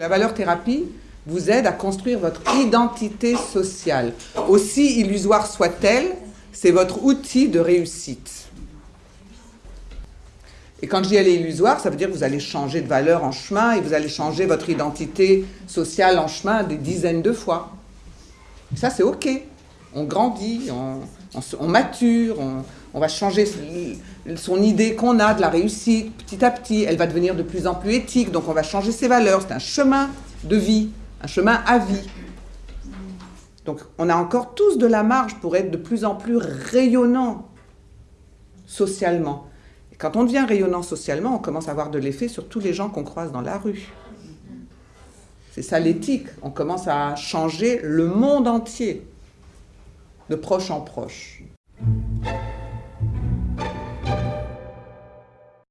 La valeur thérapie vous aide à construire votre identité sociale. Aussi illusoire soit-elle, c'est votre outil de réussite. Et quand je dis elle est illusoire, ça veut dire que vous allez changer de valeur en chemin et vous allez changer votre identité sociale en chemin des dizaines de fois. ça, c'est OK. On grandit, on, mature, on, va changer son idée qu'on a de la réussite petit à petit. Elle va devenir de plus en plus éthique, donc on va changer ses valeurs. C'est un chemin de vie, un chemin à vie. Donc on a encore tous de la marge pour être de plus en plus rayonnant socialement. Quand on devient rayonnant socialement, on commence à avoir de l'effet sur tous les gens qu'on croise dans la rue. C'est ça l'éthique. On commence à changer le monde entier, de proche en proche.